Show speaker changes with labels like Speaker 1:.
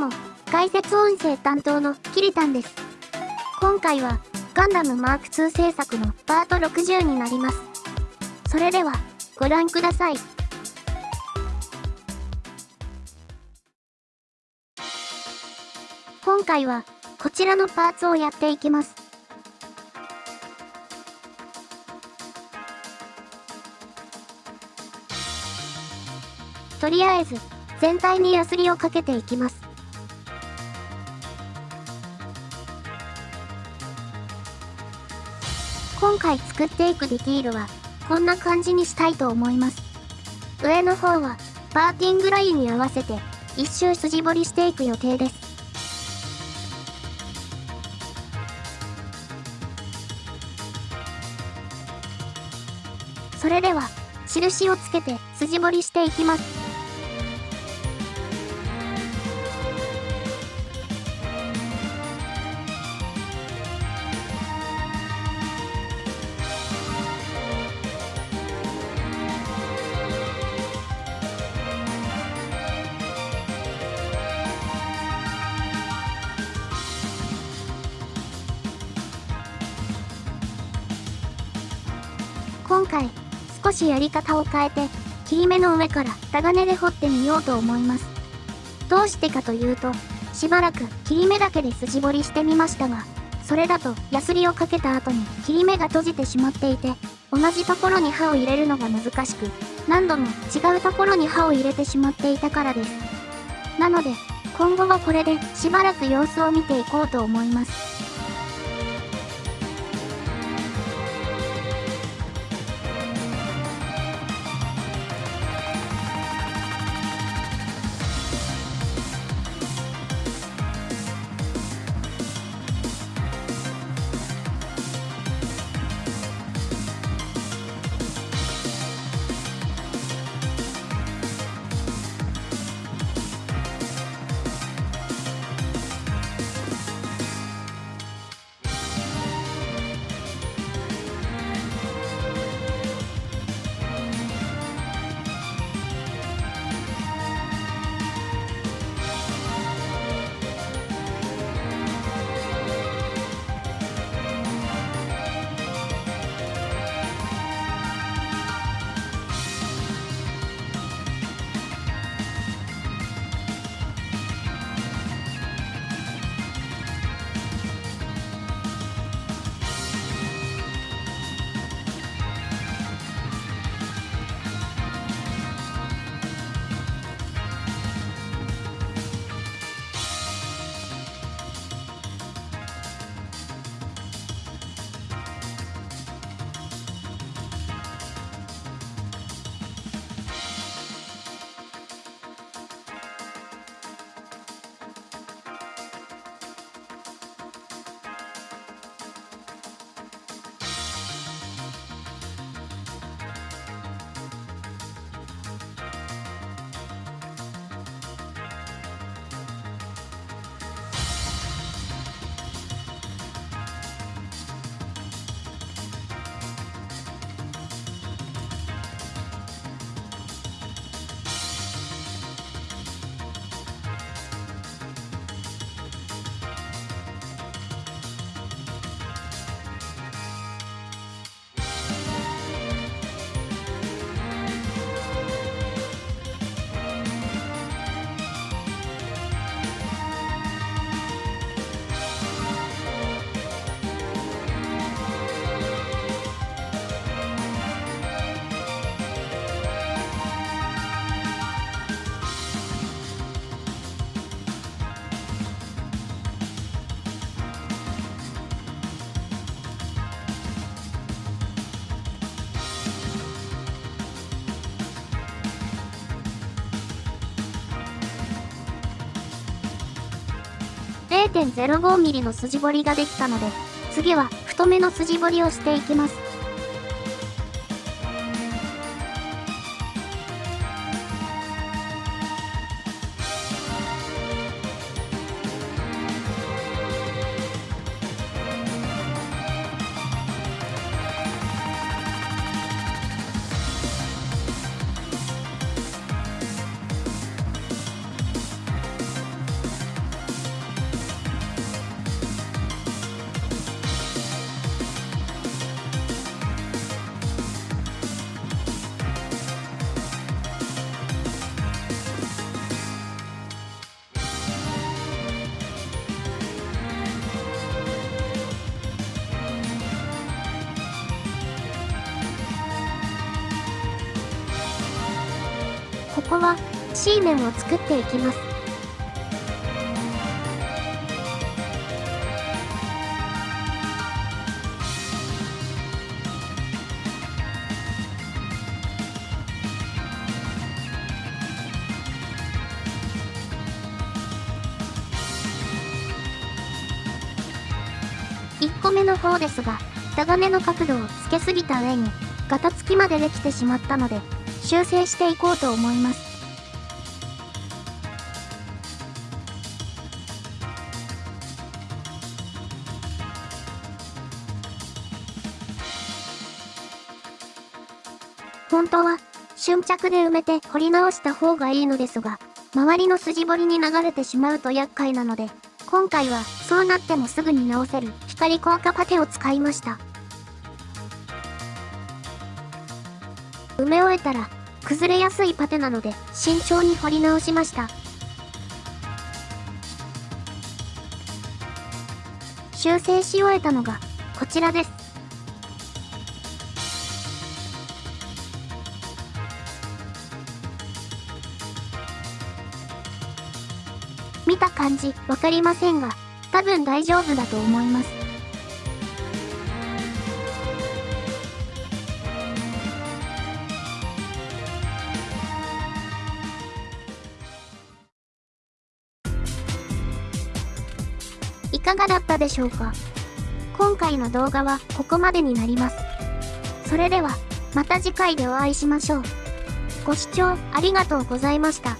Speaker 1: も、解説音声担当のキリタンです。今回は、ガンダムマーク2制作のパート60になります。それでは、ご覧ください。今回は、こちらのパーツをやっていきます。とりあえず、全体にヤスリをかけていきます。回作っていくディティールは、こんな感じにしたいと思います。上の方は、パーティングラインに合わせて、一周筋彫りしていく予定です。それでは、印をつけて筋彫りしていきます。今回、少しやり方を変えて、切り目の上からタガネで彫ってみようと思います。どうしてかというと、しばらく切り目だけで筋彫りしてみましたが、それだとヤスリをかけた後に切り目が閉じてしまっていて、同じところに刃を入れるのが難しく、何度も違うところに刃を入れてしまっていたからです。なので、今後はこれでしばらく様子を見ていこうと思います。0.05mm の筋彫りができたので、次は太めの筋彫りをしていきます。こは、C 面を作っていきます。1個目の方ですが、タガネの角度をつけすぎた上に、ガタつきまでできてしまったので、修正していこうと思います。本当は、瞬着で埋めて掘り直した方がいいのですが、周りの筋彫りに流れてしまうと厄介なので、今回はそうなってもすぐに直せる光効果パテを使いました。埋め終えたら崩れやすいパテなので慎重に掘り直しました。修正し終えたのがこちらです。見た感じわかりませんが、多分大丈夫だと思います。いかがだったでしょうか？今回の動画はここまでになります。それでは、また次回でお会いしましょう。ご視聴ありがとうございました。